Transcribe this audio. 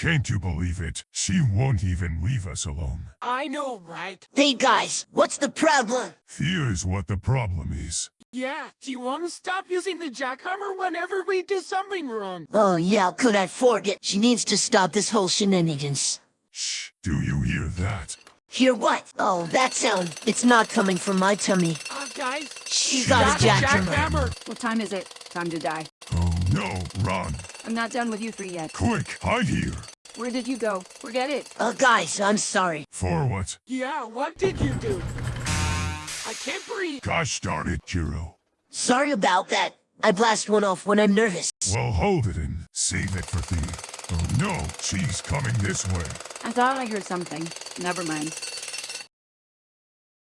Can't you believe it? She won't even leave us alone. I know, right? Hey guys, what's the problem? Here's what the problem is. Yeah, do you want to stop using the jackhammer whenever we do something wrong? Oh yeah, could I forget? She needs to stop this whole shenanigans. Shh, do you hear that? Hear what? Oh, that sound. It's not coming from my tummy. Uh, guys, She She got got a a jackhammer. jackhammer. What time is it? Time to die. Oh no, run. I'm not done with you three yet. Quick, hide here. Where did you go? Forget it. Uh, guys, I'm sorry. For what? Yeah, what did you do? I can't breathe. Gosh darn it, Jiro. Sorry about that. I blast one off when I'm nervous. Well, hold it and save it for thee. Oh no, she's coming this way. I thought I heard something. Never mind.